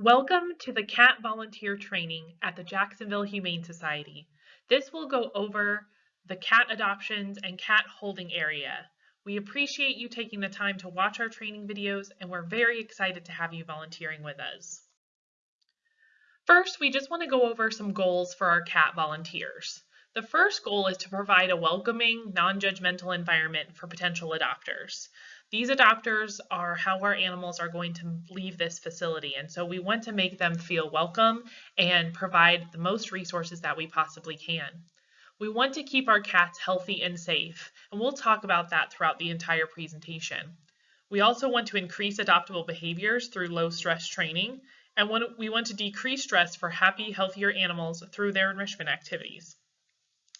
Welcome to the CAT volunteer training at the Jacksonville Humane Society. This will go over the cat adoptions and cat holding area. We appreciate you taking the time to watch our training videos and we're very excited to have you volunteering with us. First, we just want to go over some goals for our CAT volunteers. The first goal is to provide a welcoming, non-judgmental environment for potential adopters. These adopters are how our animals are going to leave this facility, and so we want to make them feel welcome and provide the most resources that we possibly can. We want to keep our cats healthy and safe, and we'll talk about that throughout the entire presentation. We also want to increase adoptable behaviors through low stress training, and we want to decrease stress for happy, healthier animals through their enrichment activities.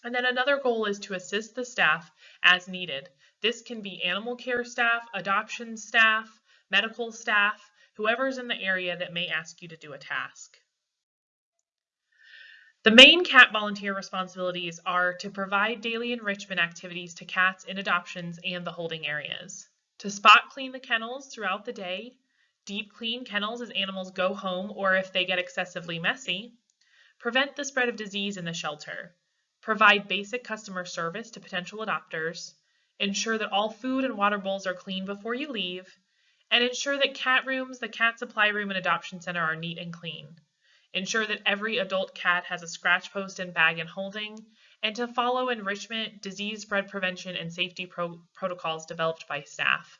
And then another goal is to assist the staff as needed. This can be animal care staff, adoption staff, medical staff, whoever's in the area that may ask you to do a task. The main CAT volunteer responsibilities are to provide daily enrichment activities to cats in adoptions and the holding areas, to spot clean the kennels throughout the day, deep clean kennels as animals go home or if they get excessively messy, prevent the spread of disease in the shelter, provide basic customer service to potential adopters, ensure that all food and water bowls are clean before you leave, and ensure that cat rooms, the cat supply room, and adoption center are neat and clean. Ensure that every adult cat has a scratch post and bag and holding, and to follow enrichment, disease spread prevention, and safety pro protocols developed by staff.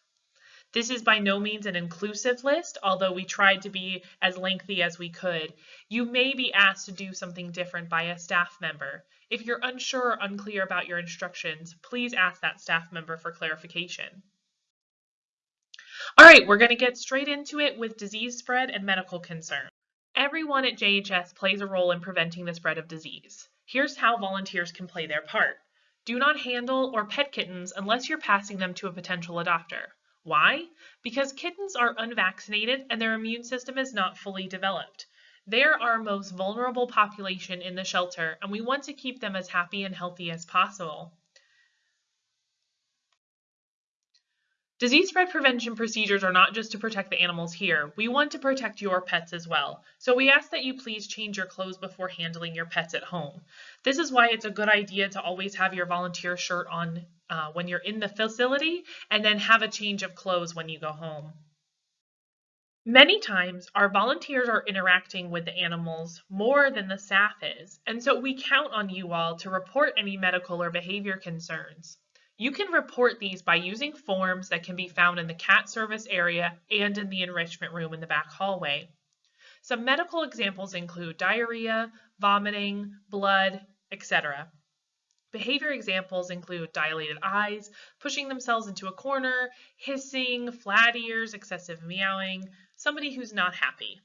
This is by no means an inclusive list, although we tried to be as lengthy as we could. You may be asked to do something different by a staff member. If you're unsure or unclear about your instructions, please ask that staff member for clarification. All right, we're going to get straight into it with disease spread and medical concern. Everyone at JHS plays a role in preventing the spread of disease. Here's how volunteers can play their part. Do not handle or pet kittens unless you're passing them to a potential adopter. Why? Because kittens are unvaccinated and their immune system is not fully developed. They're our most vulnerable population in the shelter, and we want to keep them as happy and healthy as possible. Disease spread prevention procedures are not just to protect the animals here. We want to protect your pets as well. So we ask that you please change your clothes before handling your pets at home. This is why it's a good idea to always have your volunteer shirt on uh, when you're in the facility and then have a change of clothes when you go home. Many times our volunteers are interacting with the animals more than the staff is, and so we count on you all to report any medical or behavior concerns. You can report these by using forms that can be found in the cat service area and in the enrichment room in the back hallway. Some medical examples include diarrhea, vomiting, blood, etc. Behavior examples include dilated eyes, pushing themselves into a corner, hissing, flat ears, excessive meowing, somebody who's not happy.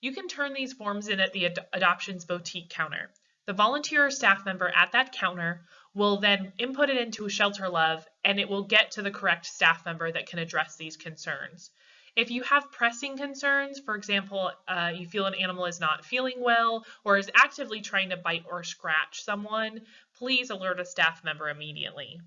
You can turn these forms in at the Ad Adoptions Boutique counter. The volunteer or staff member at that counter will then input it into Shelterluv and it will get to the correct staff member that can address these concerns. If you have pressing concerns, for example, uh, you feel an animal is not feeling well or is actively trying to bite or scratch someone, please alert a staff member immediately.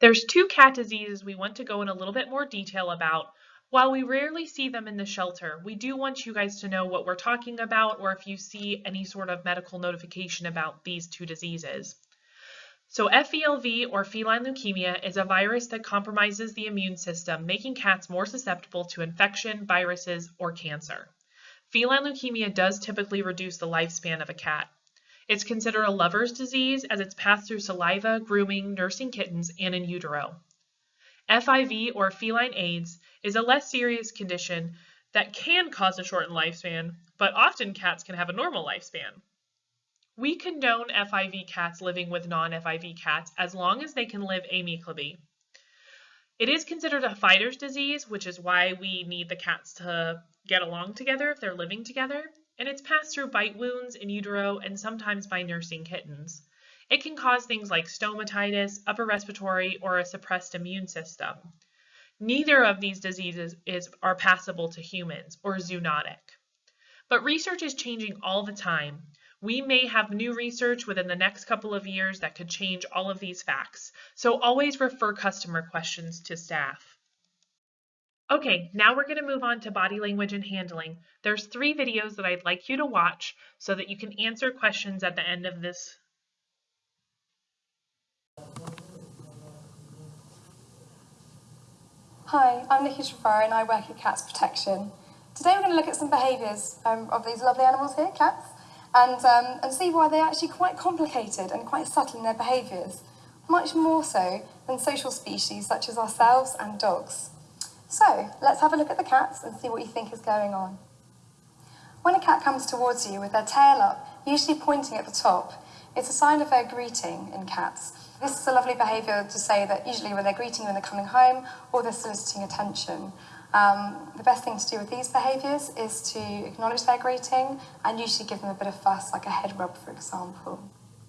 There's two cat diseases we want to go in a little bit more detail about. While we rarely see them in the shelter, we do want you guys to know what we're talking about or if you see any sort of medical notification about these two diseases. So FELV or feline leukemia is a virus that compromises the immune system, making cats more susceptible to infection, viruses, or cancer. Feline leukemia does typically reduce the lifespan of a cat. It's considered a lover's disease as it's passed through saliva, grooming, nursing kittens, and in utero. FIV or feline AIDS is a less serious condition that can cause a shortened lifespan, but often cats can have a normal lifespan. We condone FIV cats living with non-FIV cats as long as they can live amicably. It is considered a fighter's disease, which is why we need the cats to get along together if they're living together, and it's passed through bite wounds in utero and sometimes by nursing kittens. It can cause things like stomatitis, upper respiratory, or a suppressed immune system. Neither of these diseases is, are passable to humans or zoonotic. But research is changing all the time, we may have new research within the next couple of years that could change all of these facts, so always refer customer questions to staff. Okay, now we're going to move on to body language and handling. There's three videos that I'd like you to watch so that you can answer questions at the end of this. Hi, I'm Nicky Trevorrow and I work at Cats Protection. Today we're going to look at some behaviours um, of these lovely animals here, cats, and, um, and see why they're actually quite complicated and quite subtle in their behaviours, much more so than social species such as ourselves and dogs. So, let's have a look at the cats and see what you think is going on. When a cat comes towards you with their tail up, usually pointing at the top, it's a sign of their greeting in cats. This is a lovely behaviour to say that usually when they're greeting you when they're coming home or they're soliciting attention. Um, the best thing to do with these behaviours is to acknowledge their greeting and usually give them a bit of fuss, like a head rub, for example.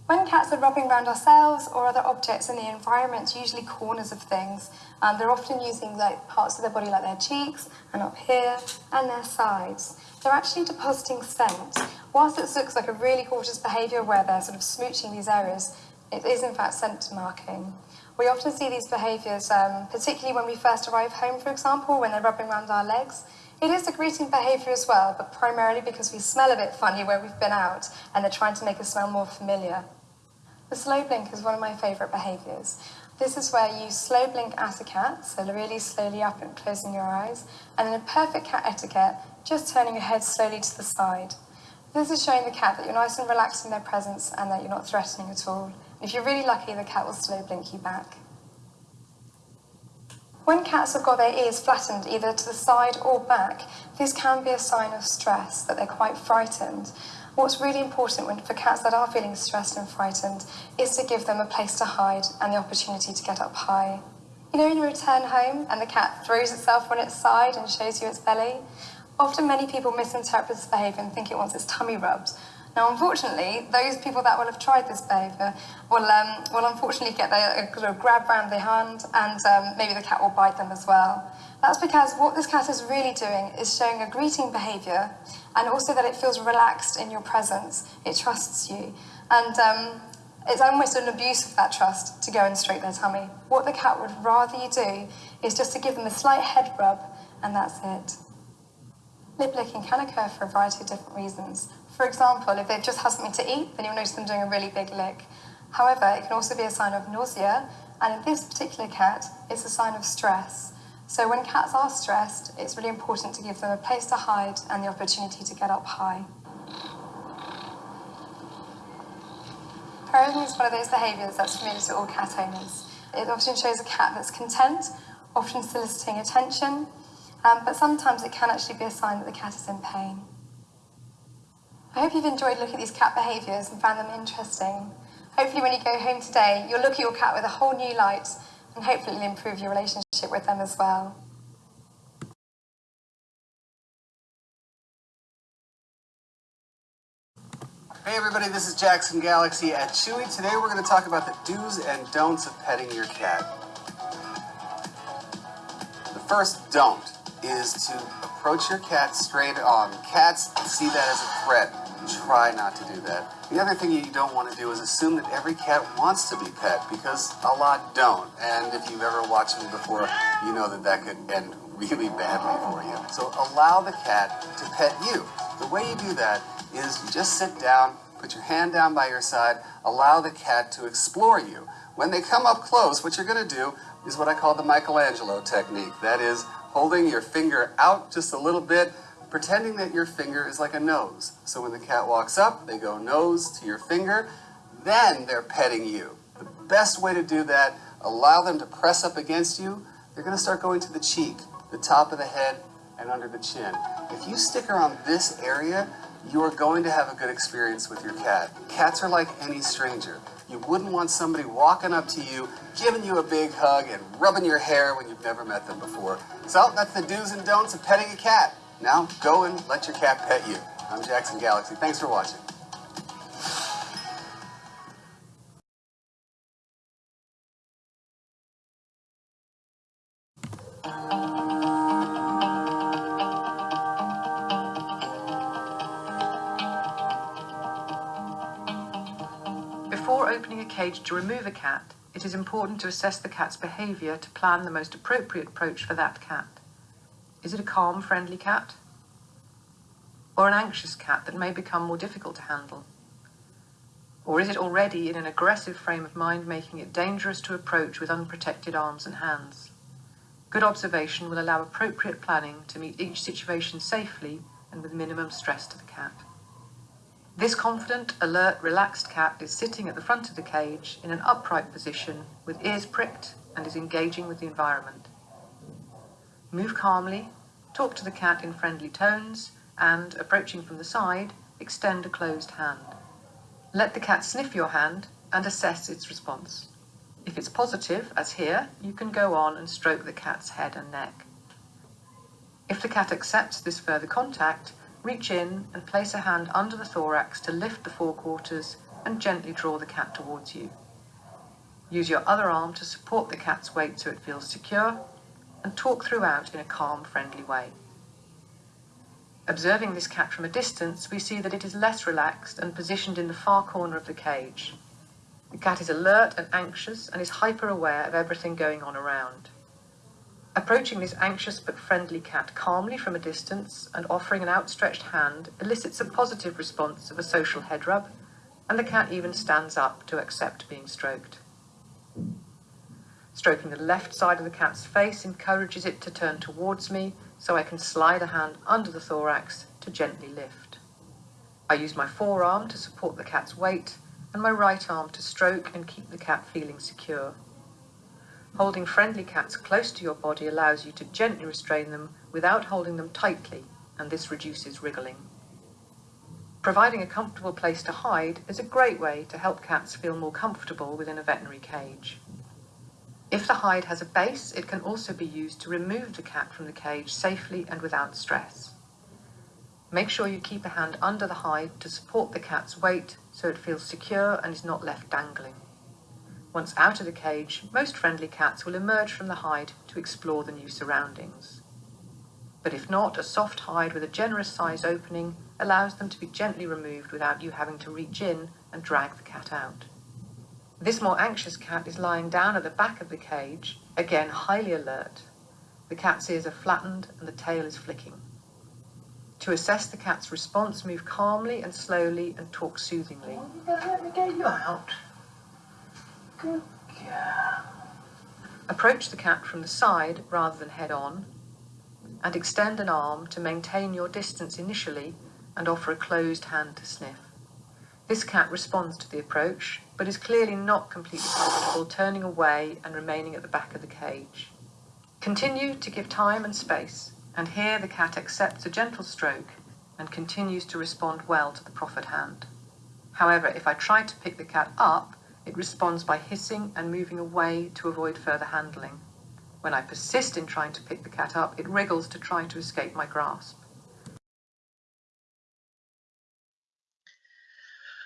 When cats are rubbing around ourselves or other objects in the environment, usually corners of things, um, they're often using like parts of their body like their cheeks and up here and their sides. They're actually depositing scent. Whilst it looks like a really cautious behaviour where they're sort of smooching these areas, it is in fact scent marking. We often see these behaviours, um, particularly when we first arrive home, for example, when they're rubbing around our legs. It is a greeting behaviour as well, but primarily because we smell a bit funny where we've been out and they're trying to make us smell more familiar. The slow blink is one of my favourite behaviours. This is where you slow blink at a cat, so really slowly up and closing your eyes, and in a perfect cat etiquette, just turning your head slowly to the side. This is showing the cat that you're nice and relaxed in their presence and that you're not threatening at all. If you're really lucky, the cat will slow blink you back. When cats have got their ears flattened either to the side or back, this can be a sign of stress, that they're quite frightened. What's really important when, for cats that are feeling stressed and frightened is to give them a place to hide and the opportunity to get up high. You know when you return home and the cat throws itself on its side and shows you its belly? Often many people misinterpret this behaviour and think it wants its tummy rubbed. Now, unfortunately, those people that will have tried this behaviour will, um, will unfortunately get their sort of grab round their hand and um, maybe the cat will bite them as well. That's because what this cat is really doing is showing a greeting behaviour and also that it feels relaxed in your presence. It trusts you. And um, it's almost an abuse of that trust to go and stroke their tummy. What the cat would rather you do is just to give them a slight head rub, and that's it. Lip licking can occur for a variety of different reasons. For example, if they've just had something to eat, then you'll notice them doing a really big lick. However, it can also be a sign of nausea, and in this particular cat, it's a sign of stress. So when cats are stressed, it's really important to give them a place to hide and the opportunity to get up high. Purring is one of those behaviours that's familiar to all cat owners. It often shows a cat that's content, often soliciting attention, um, but sometimes it can actually be a sign that the cat is in pain. I hope you've enjoyed looking at these cat behaviours and found them interesting. Hopefully when you go home today, you'll look at your cat with a whole new light and hopefully it'll improve your relationship with them as well. Hey everybody, this is Jackson Galaxy at Chewy. Today we're going to talk about the do's and don'ts of petting your cat. The first don't is to approach your cat straight on. Cats see that as a threat. Try not to do that. The other thing you don't want to do is assume that every cat wants to be pet because a lot don't. And if you've ever watched me before, you know that that could end really badly for you. So allow the cat to pet you. The way you do that is you just sit down, put your hand down by your side, allow the cat to explore you. When they come up close, what you're going to do is what I call the Michelangelo technique. That is holding your finger out just a little bit, pretending that your finger is like a nose. So when the cat walks up, they go nose to your finger, then they're petting you. The best way to do that, allow them to press up against you, they're going to start going to the cheek, the top of the head, and under the chin. If you stick around this area, you are going to have a good experience with your cat. Cats are like any stranger. You wouldn't want somebody walking up to you, giving you a big hug, and rubbing your hair when you've never met them before. So that's the do's and don'ts of petting a cat. Now go and let your cat pet you. I'm Jackson Galaxy. Thanks for watching. Before opening a cage to remove a cat, it is important to assess the cat's behaviour to plan the most appropriate approach for that cat. Is it a calm, friendly cat? Or an anxious cat that may become more difficult to handle? Or is it already in an aggressive frame of mind, making it dangerous to approach with unprotected arms and hands? Good observation will allow appropriate planning to meet each situation safely and with minimum stress to the cat. This confident, alert, relaxed cat is sitting at the front of the cage in an upright position with ears pricked and is engaging with the environment. Move calmly, talk to the cat in friendly tones, and, approaching from the side, extend a closed hand. Let the cat sniff your hand and assess its response. If it's positive, as here, you can go on and stroke the cat's head and neck. If the cat accepts this further contact, reach in and place a hand under the thorax to lift the forequarters and gently draw the cat towards you. Use your other arm to support the cat's weight so it feels secure and talk throughout in a calm, friendly way. Observing this cat from a distance, we see that it is less relaxed and positioned in the far corner of the cage. The cat is alert and anxious and is hyper aware of everything going on around. Approaching this anxious but friendly cat calmly from a distance and offering an outstretched hand elicits a positive response of a social head rub, and the cat even stands up to accept being stroked. Stroking the left side of the cat's face encourages it to turn towards me so I can slide a hand under the thorax to gently lift. I use my forearm to support the cat's weight and my right arm to stroke and keep the cat feeling secure. Holding friendly cats close to your body allows you to gently restrain them without holding them tightly, and this reduces wriggling. Providing a comfortable place to hide is a great way to help cats feel more comfortable within a veterinary cage. If the hide has a base, it can also be used to remove the cat from the cage safely and without stress. Make sure you keep a hand under the hide to support the cat's weight so it feels secure and is not left dangling. Once out of the cage, most friendly cats will emerge from the hide to explore the new surroundings. But if not, a soft hide with a generous size opening allows them to be gently removed without you having to reach in and drag the cat out. This more anxious cat is lying down at the back of the cage, again highly alert. The cat's ears are flattened and the tail is flicking. To assess the cat's response, move calmly and slowly and talk soothingly. Oh, you gonna let me get you out? Good girl. Approach the cat from the side rather than head on, and extend an arm to maintain your distance initially and offer a closed hand to sniff. This cat responds to the approach, but is clearly not completely comfortable turning away and remaining at the back of the cage. Continue to give time and space, and here the cat accepts a gentle stroke and continues to respond well to the proffered hand. However, if I try to pick the cat up, it responds by hissing and moving away to avoid further handling. When I persist in trying to pick the cat up, it wriggles to try to escape my grasp.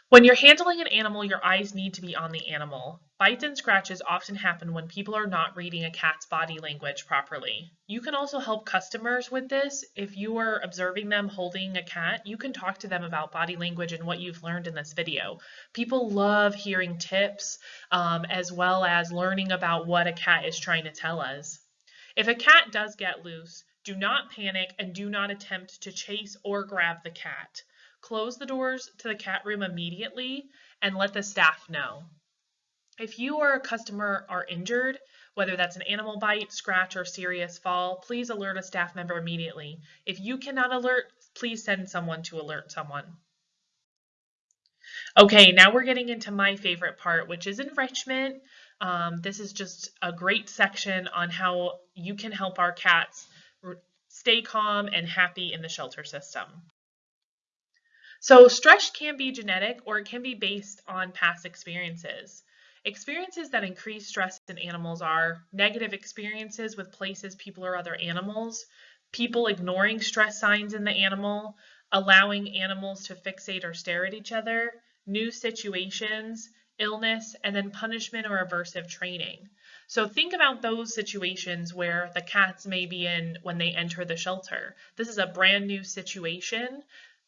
When you're handling an animal, your eyes need to be on the animal. Bites and scratches often happen when people are not reading a cat's body language properly. You can also help customers with this. If you are observing them holding a cat, you can talk to them about body language and what you've learned in this video. People love hearing tips um, as well as learning about what a cat is trying to tell us. If a cat does get loose, do not panic and do not attempt to chase or grab the cat. Close the doors to the cat room immediately and let the staff know. If you or a customer are injured, whether that's an animal bite, scratch, or serious fall, please alert a staff member immediately. If you cannot alert, please send someone to alert someone. Okay, now we're getting into my favorite part, which is enrichment. Um, this is just a great section on how you can help our cats stay calm and happy in the shelter system. So stress can be genetic or it can be based on past experiences. Experiences that increase stress in animals are negative experiences with places, people, or other animals, people ignoring stress signs in the animal, allowing animals to fixate or stare at each other, new situations, illness, and then punishment or aversive training. So think about those situations where the cats may be in when they enter the shelter. This is a brand new situation.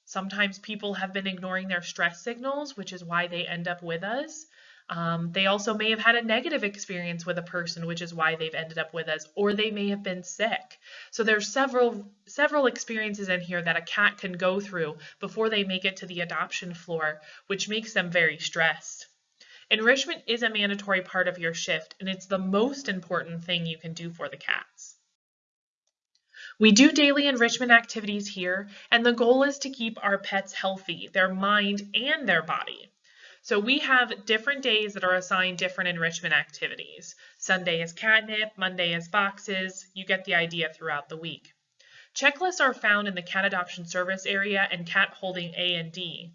Sometimes people have been ignoring their stress signals, which is why they end up with us. Um, they also may have had a negative experience with a person, which is why they've ended up with us, or they may have been sick. So there's several several experiences in here that a cat can go through before they make it to the adoption floor, which makes them very stressed. Enrichment is a mandatory part of your shift, and it's the most important thing you can do for the cats. We do daily enrichment activities here, and the goal is to keep our pets healthy, their mind and their body. So we have different days that are assigned different enrichment activities. Sunday is catnip, Monday is boxes. You get the idea throughout the week. Checklists are found in the cat adoption service area and cat holding A and D.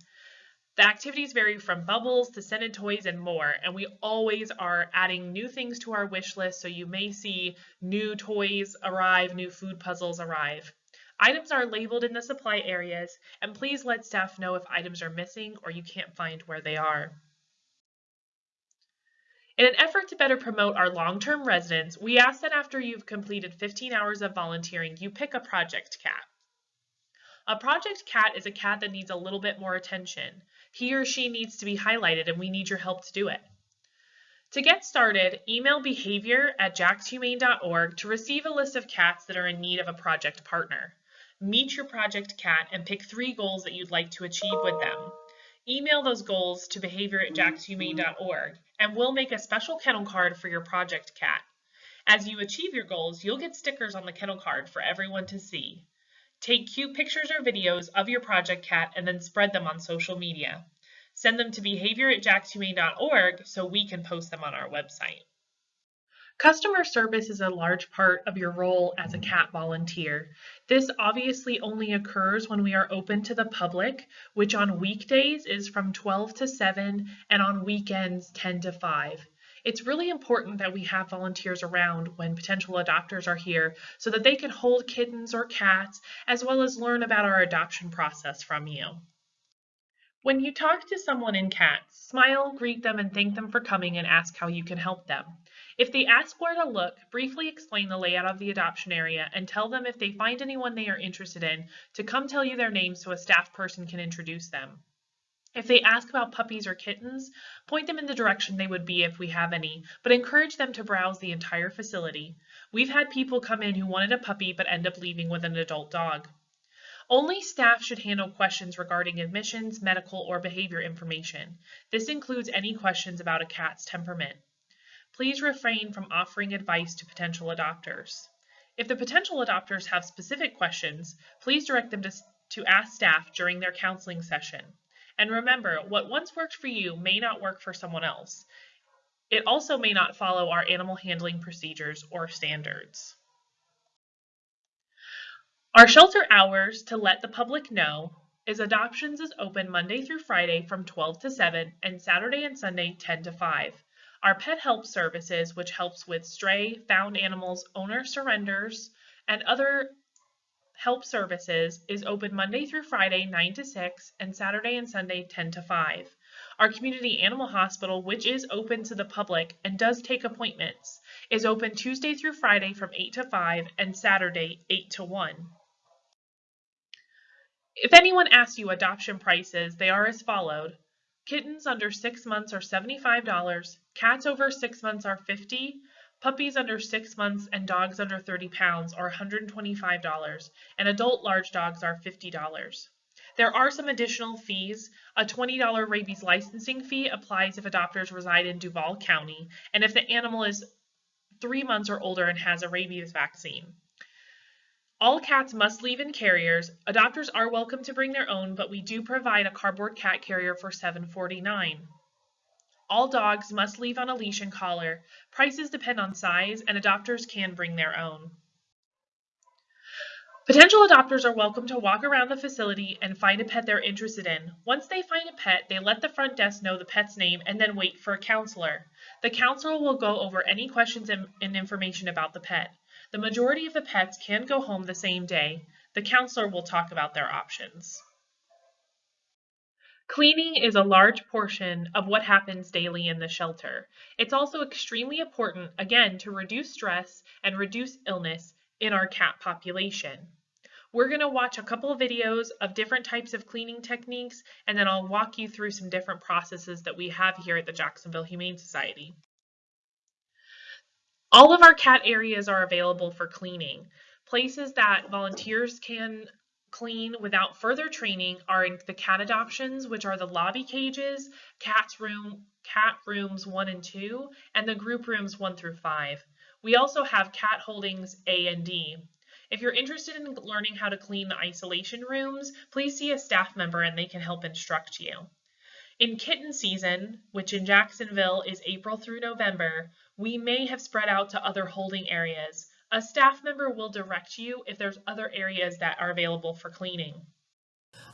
The activities vary from bubbles to scented toys and more, and we always are adding new things to our wish list, so you may see new toys arrive, new food puzzles arrive. Items are labeled in the supply areas, and please let staff know if items are missing or you can't find where they are. In an effort to better promote our long-term residents, we ask that after you've completed 15 hours of volunteering, you pick a project cat. A project cat is a cat that needs a little bit more attention. He or she needs to be highlighted and we need your help to do it. To get started, email behavior at jaxhumane.org to receive a list of cats that are in need of a project partner. Meet your project cat and pick three goals that you'd like to achieve with them. Email those goals to behavior at jaxhumane.org and we'll make a special kennel card for your project cat. As you achieve your goals, you'll get stickers on the kennel card for everyone to see. Take cute pictures or videos of your project cat and then spread them on social media. Send them to behavior at jaxhumane.org so we can post them on our website. Customer service is a large part of your role as a CAT volunteer. This obviously only occurs when we are open to the public, which on weekdays is from 12 to 7 and on weekends 10 to 5. It's really important that we have volunteers around when potential adopters are here so that they can hold kittens or cats as well as learn about our adoption process from you. When you talk to someone in CATS, smile, greet them, and thank them for coming and ask how you can help them. If they ask where to look, briefly explain the layout of the adoption area and tell them if they find anyone they are interested in to come tell you their name so a staff person can introduce them. If they ask about puppies or kittens, point them in the direction they would be if we have any, but encourage them to browse the entire facility. We've had people come in who wanted a puppy but end up leaving with an adult dog. Only staff should handle questions regarding admissions, medical, or behavior information. This includes any questions about a cat's temperament please refrain from offering advice to potential adopters. If the potential adopters have specific questions, please direct them to, to ask staff during their counseling session. And remember, what once worked for you may not work for someone else. It also may not follow our animal handling procedures or standards. Our shelter hours to let the public know is adoptions is open Monday through Friday from 12 to 7 and Saturday and Sunday 10 to 5. Our pet help services, which helps with stray, found animals, owner surrenders, and other help services, is open Monday through Friday 9 to 6 and Saturday and Sunday 10 to 5. Our community animal hospital, which is open to the public and does take appointments, is open Tuesday through Friday from 8 to 5 and Saturday 8 to 1. If anyone asks you adoption prices, they are as followed. Kittens under six months are $75, cats over six months are 50 puppies under six months and dogs under 30 pounds are $125, and adult large dogs are $50. There are some additional fees. A $20 rabies licensing fee applies if adopters reside in Duval County and if the animal is three months or older and has a rabies vaccine. All cats must leave in carriers. Adopters are welcome to bring their own, but we do provide a cardboard cat carrier for $7.49. All dogs must leave on a leash and collar. Prices depend on size, and adopters can bring their own. Potential adopters are welcome to walk around the facility and find a pet they're interested in. Once they find a pet, they let the front desk know the pet's name and then wait for a counselor. The counselor will go over any questions and information about the pet. The majority of the pets can go home the same day. The counselor will talk about their options. Cleaning is a large portion of what happens daily in the shelter. It's also extremely important, again, to reduce stress and reduce illness in our cat population. We're going to watch a couple of videos of different types of cleaning techniques, and then I'll walk you through some different processes that we have here at the Jacksonville Humane Society. All of our cat areas are available for cleaning. Places that volunteers can clean without further training are in the cat adoptions, which are the lobby cages, cat's room, cat rooms one and two, and the group rooms one through five. We also have cat holdings A and D. If you're interested in learning how to clean the isolation rooms, please see a staff member and they can help instruct you. In kitten season, which in Jacksonville is April through November, we may have spread out to other holding areas. A staff member will direct you if there's other areas that are available for cleaning.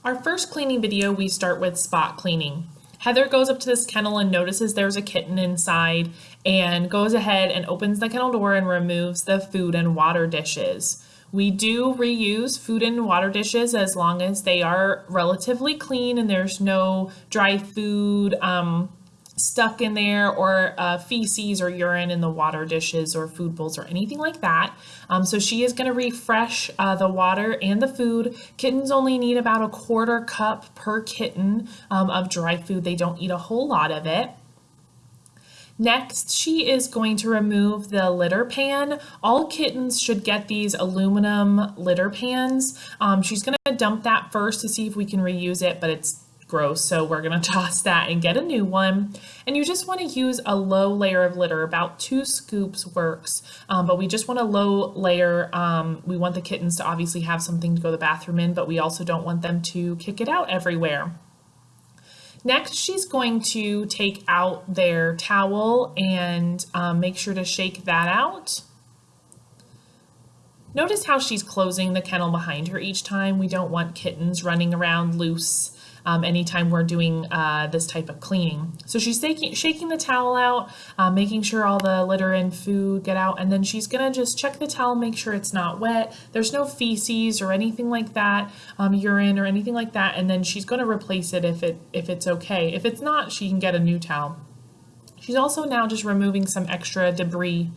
Our first cleaning video, we start with spot cleaning. Heather goes up to this kennel and notices there's a kitten inside and goes ahead and opens the kennel door and removes the food and water dishes. We do reuse food and water dishes as long as they are relatively clean and there's no dry food um, stuck in there or uh, feces or urine in the water dishes or food bowls or anything like that. Um, so she is going to refresh uh, the water and the food. Kittens only need about a quarter cup per kitten um, of dry food. They don't eat a whole lot of it. Next, she is going to remove the litter pan. All kittens should get these aluminum litter pans. Um, she's going to dump that first to see if we can reuse it, but it's gross, so we're going to toss that and get a new one. And you just want to use a low layer of litter, about two scoops works, um, but we just want a low layer. Um, we want the kittens to obviously have something to go to the bathroom in, but we also don't want them to kick it out everywhere. Next, she's going to take out their towel and um, make sure to shake that out. Notice how she's closing the kennel behind her each time. We don't want kittens running around loose um, anytime we're doing uh, this type of cleaning. So she's shaking, shaking the towel out, uh, making sure all the litter and food get out, and then she's gonna just check the towel, make sure it's not wet. There's no feces or anything like that, um, urine or anything like that, and then she's gonna replace it if, it if it's okay. If it's not, she can get a new towel. She's also now just removing some extra debris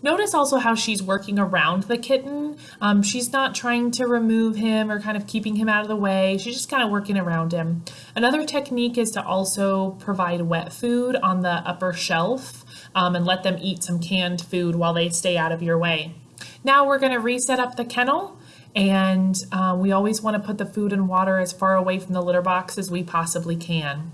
Notice also how she's working around the kitten. Um, she's not trying to remove him or kind of keeping him out of the way. She's just kind of working around him. Another technique is to also provide wet food on the upper shelf um, and let them eat some canned food while they stay out of your way. Now we're going to reset up the kennel and uh, we always want to put the food and water as far away from the litter box as we possibly can.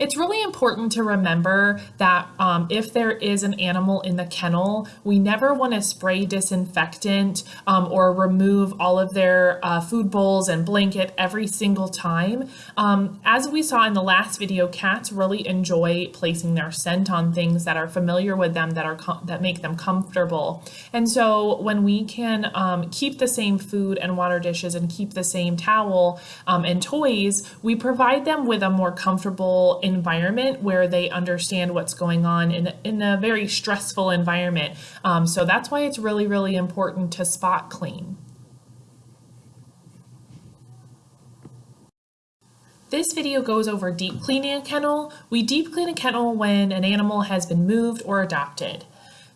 It's really important to remember that um, if there is an animal in the kennel, we never want to spray disinfectant um, or remove all of their uh, food bowls and blanket every single time. Um, as we saw in the last video, cats really enjoy placing their scent on things that are familiar with them that are that make them comfortable. And so when we can um, keep the same food and water dishes and keep the same towel um, and toys, we provide them with a more comfortable environment where they understand what's going on in, in a very stressful environment. Um, so that's why it's really, really important to spot clean. This video goes over deep cleaning a kennel. We deep clean a kennel when an animal has been moved or adopted.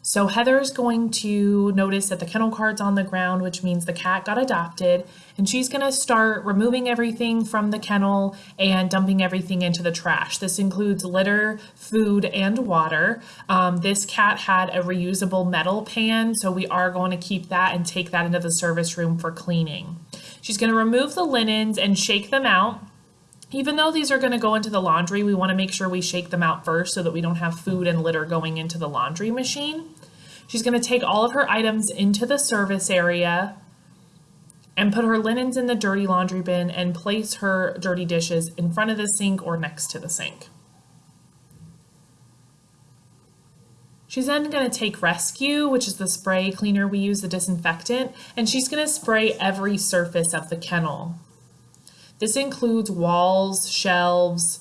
So Heather's going to notice that the kennel card's on the ground, which means the cat got adopted, and she's gonna start removing everything from the kennel and dumping everything into the trash. This includes litter, food, and water. Um, this cat had a reusable metal pan, so we are going to keep that and take that into the service room for cleaning. She's gonna remove the linens and shake them out. Even though these are going to go into the laundry, we want to make sure we shake them out first so that we don't have food and litter going into the laundry machine. She's going to take all of her items into the service area and put her linens in the dirty laundry bin and place her dirty dishes in front of the sink or next to the sink. She's then going to take Rescue, which is the spray cleaner we use, the disinfectant, and she's going to spray every surface of the kennel. This includes walls, shelves,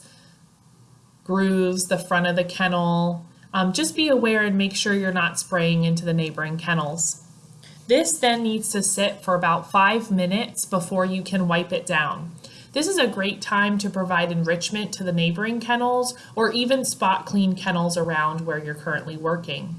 grooves, the front of the kennel. Um, just be aware and make sure you're not spraying into the neighboring kennels. This then needs to sit for about five minutes before you can wipe it down. This is a great time to provide enrichment to the neighboring kennels or even spot clean kennels around where you're currently working.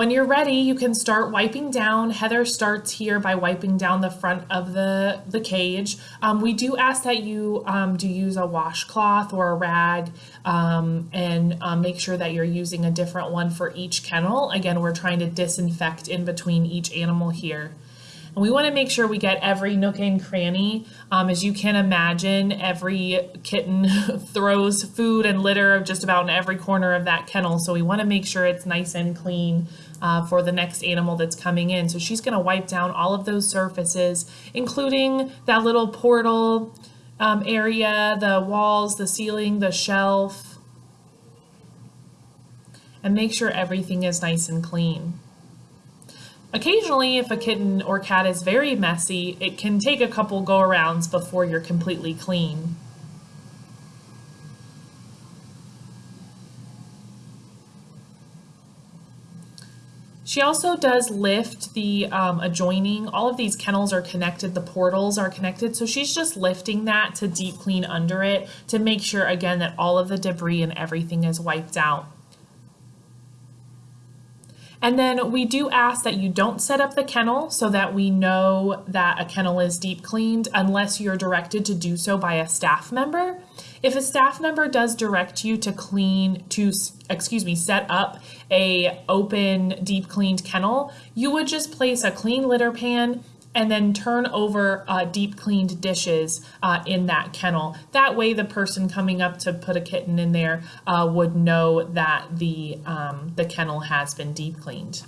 When you're ready, you can start wiping down. Heather starts here by wiping down the front of the, the cage. Um, we do ask that you um, do use a washcloth or a rag um, and um, make sure that you're using a different one for each kennel. Again, we're trying to disinfect in between each animal here. And we want to make sure we get every nook and cranny. Um, as you can imagine, every kitten throws food and litter just about in every corner of that kennel. So we want to make sure it's nice and clean uh, for the next animal that's coming in. So she's going to wipe down all of those surfaces, including that little portal um, area, the walls, the ceiling, the shelf, and make sure everything is nice and clean. Occasionally, if a kitten or cat is very messy, it can take a couple go-arounds before you're completely clean. She also does lift the um, adjoining, all of these kennels are connected, the portals are connected, so she's just lifting that to deep clean under it to make sure, again, that all of the debris and everything is wiped out. And then we do ask that you don't set up the kennel so that we know that a kennel is deep cleaned unless you're directed to do so by a staff member. If a staff member does direct you to clean, to, excuse me, set up a open, deep cleaned kennel, you would just place a clean litter pan and then turn over uh, deep cleaned dishes uh, in that kennel. That way the person coming up to put a kitten in there uh, would know that the, um, the kennel has been deep cleaned.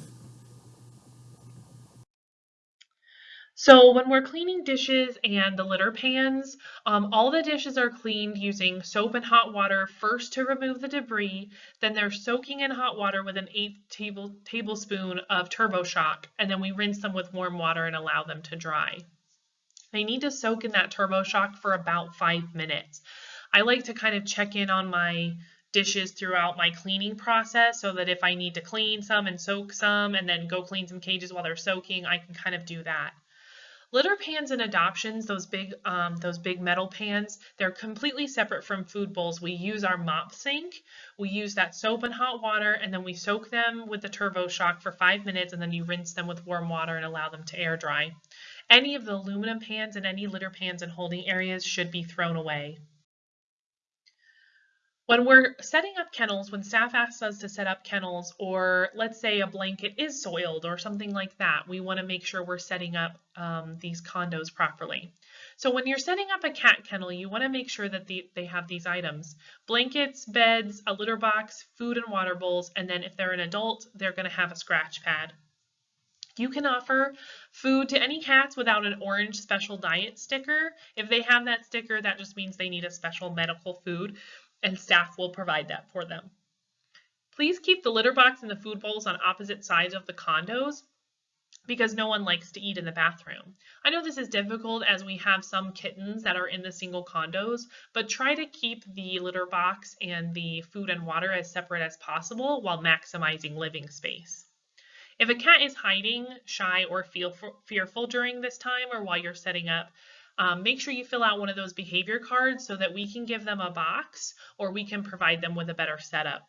So when we're cleaning dishes and the litter pans, um, all the dishes are cleaned using soap and hot water first to remove the debris, then they're soaking in hot water with an eighth table, tablespoon of Turbo Shock, and then we rinse them with warm water and allow them to dry. They need to soak in that Turbo Shock for about five minutes. I like to kind of check in on my dishes throughout my cleaning process so that if I need to clean some and soak some and then go clean some cages while they're soaking, I can kind of do that. Litter pans and adoptions, those big, um, those big metal pans, they're completely separate from food bowls. We use our mop sink. We use that soap and hot water, and then we soak them with the turbo shock for five minutes, and then you rinse them with warm water and allow them to air dry. Any of the aluminum pans and any litter pans and holding areas should be thrown away. When we're setting up kennels, when staff asks us to set up kennels, or let's say a blanket is soiled or something like that, we want to make sure we're setting up um, these condos properly. So when you're setting up a cat kennel, you want to make sure that the, they have these items. Blankets, beds, a litter box, food and water bowls, and then if they're an adult, they're going to have a scratch pad. You can offer food to any cats without an orange special diet sticker. If they have that sticker, that just means they need a special medical food and staff will provide that for them. Please keep the litter box and the food bowls on opposite sides of the condos because no one likes to eat in the bathroom. I know this is difficult as we have some kittens that are in the single condos, but try to keep the litter box and the food and water as separate as possible while maximizing living space. If a cat is hiding, shy, or feel fearful during this time or while you're setting up, um, make sure you fill out one of those behavior cards so that we can give them a box or we can provide them with a better setup.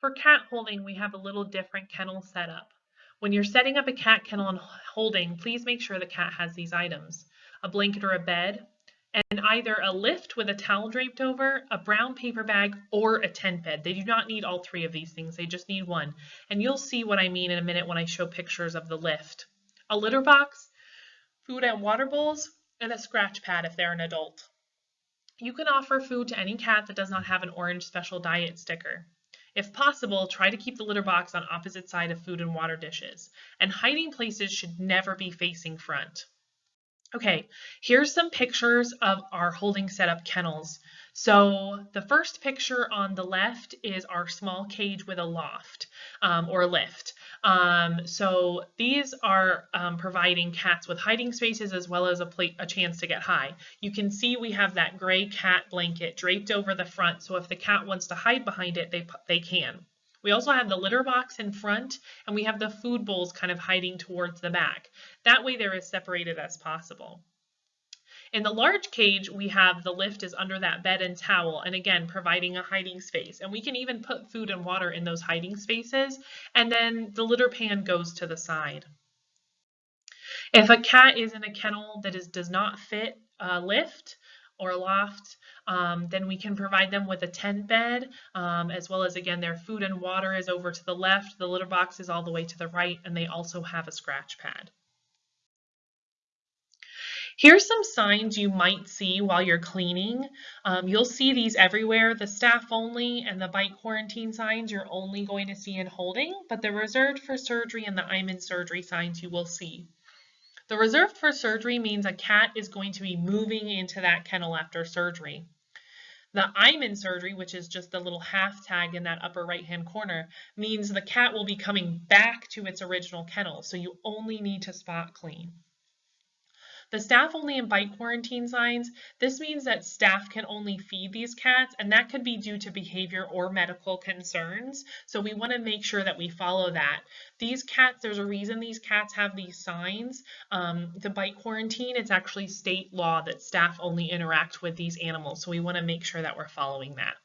For cat holding, we have a little different kennel setup. When you're setting up a cat kennel and holding, please make sure the cat has these items. A blanket or a bed, and either a lift with a towel draped over, a brown paper bag, or a tent bed. They do not need all three of these things, they just need one. And you'll see what I mean in a minute when I show pictures of the lift. A litter box, food and water bowls, and a scratch pad if they're an adult. You can offer food to any cat that does not have an orange special diet sticker. If possible, try to keep the litter box on opposite side of food and water dishes, and hiding places should never be facing front. Okay, here's some pictures of our holding setup kennels. So the first picture on the left is our small cage with a loft um, or lift. Um, so these are um, providing cats with hiding spaces as well as a, a chance to get high. You can see we have that gray cat blanket draped over the front, so if the cat wants to hide behind it, they, they can. We also have the litter box in front, and we have the food bowls kind of hiding towards the back. That way they're as separated as possible. In the large cage, we have the lift is under that bed and towel, and again, providing a hiding space. And we can even put food and water in those hiding spaces, and then the litter pan goes to the side. If a cat is in a kennel that is, does not fit a lift or a loft, um, then we can provide them with a tent bed, um, as well as again, their food and water is over to the left, the litter box is all the way to the right, and they also have a scratch pad. Here's some signs you might see while you're cleaning. Um, you'll see these everywhere. The staff only and the bite quarantine signs you're only going to see in holding, but the reserved for surgery and the I'm in surgery signs you will see. The reserved for surgery means a cat is going to be moving into that kennel after surgery. The I'm in surgery, which is just the little half tag in that upper right hand corner, means the cat will be coming back to its original kennel, so you only need to spot clean. The staff only and bite quarantine signs, this means that staff can only feed these cats and that could be due to behavior or medical concerns. So we want to make sure that we follow that. These cats, there's a reason these cats have these signs. Um, the bite quarantine, it's actually state law that staff only interact with these animals. So we want to make sure that we're following that.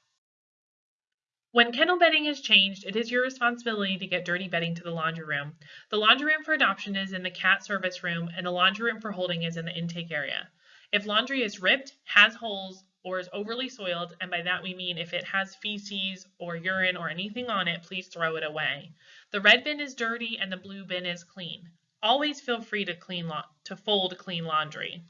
When kennel bedding is changed, it is your responsibility to get dirty bedding to the laundry room. The laundry room for adoption is in the cat service room and the laundry room for holding is in the intake area. If laundry is ripped, has holes, or is overly soiled, and by that we mean if it has feces or urine or anything on it, please throw it away. The red bin is dirty and the blue bin is clean. Always feel free to clean to fold clean laundry.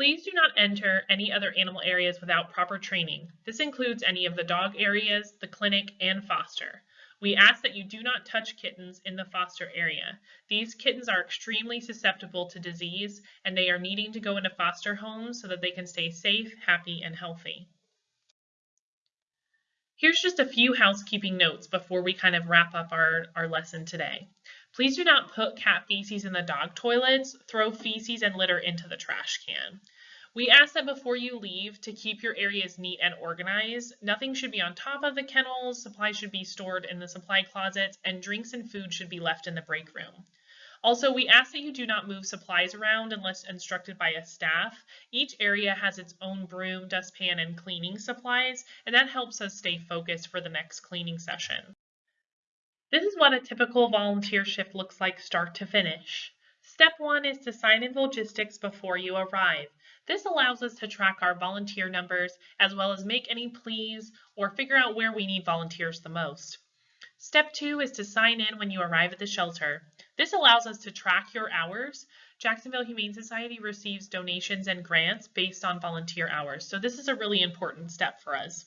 Please do not enter any other animal areas without proper training. This includes any of the dog areas, the clinic, and foster. We ask that you do not touch kittens in the foster area. These kittens are extremely susceptible to disease and they are needing to go into foster homes so that they can stay safe, happy, and healthy. Here's just a few housekeeping notes before we kind of wrap up our, our lesson today. Please do not put cat feces in the dog toilets, throw feces and litter into the trash can. We ask that before you leave to keep your areas neat and organized. Nothing should be on top of the kennels, supplies should be stored in the supply closets, and drinks and food should be left in the break room. Also, we ask that you do not move supplies around unless instructed by a staff. Each area has its own broom, dustpan, and cleaning supplies, and that helps us stay focused for the next cleaning session. This is what a typical volunteer shift looks like start to finish. Step one is to sign in Volgistics before you arrive. This allows us to track our volunteer numbers as well as make any pleas or figure out where we need volunteers the most. Step two is to sign in when you arrive at the shelter. This allows us to track your hours. Jacksonville Humane Society receives donations and grants based on volunteer hours, so this is a really important step for us.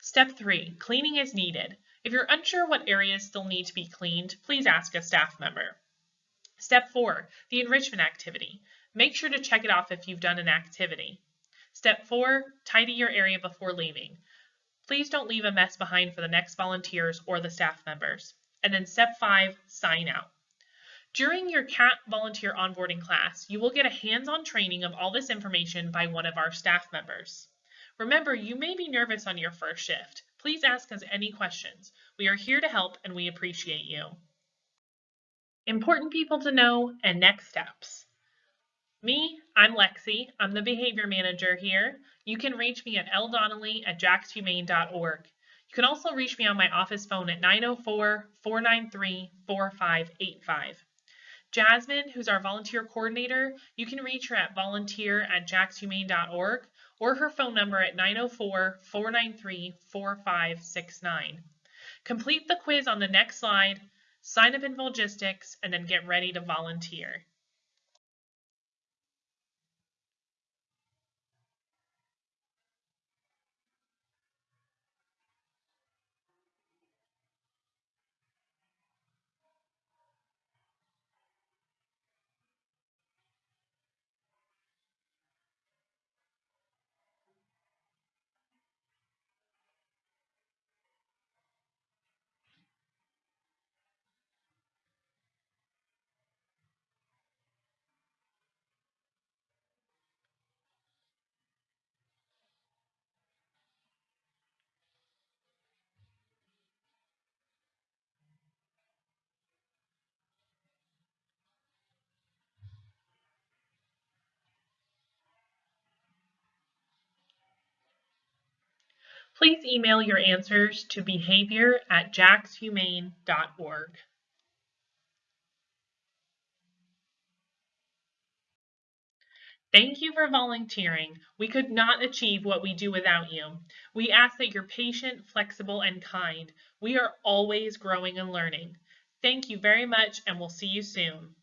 Step three, cleaning is needed. If you're unsure what areas still need to be cleaned, please ask a staff member. Step four, the enrichment activity. Make sure to check it off if you've done an activity. Step four, tidy your area before leaving. Please don't leave a mess behind for the next volunteers or the staff members. And then step five, sign out. During your CAT volunteer onboarding class, you will get a hands-on training of all this information by one of our staff members. Remember, you may be nervous on your first shift. Please ask us any questions. We are here to help and we appreciate you. Important people to know and next steps. Me, I'm Lexi. I'm the behavior manager here. You can reach me at ldonnelly at jaxhumane.org. You can also reach me on my office phone at 904-493-4585. Jasmine, who's our volunteer coordinator, you can reach her at volunteer at jaxhumane.org or her phone number at 904-493-4569. Complete the quiz on the next slide, sign up in Volgistics, and then get ready to volunteer. Please email your answers to behavior at jaxhumane.org. Thank you for volunteering. We could not achieve what we do without you. We ask that you're patient, flexible, and kind. We are always growing and learning. Thank you very much, and we'll see you soon.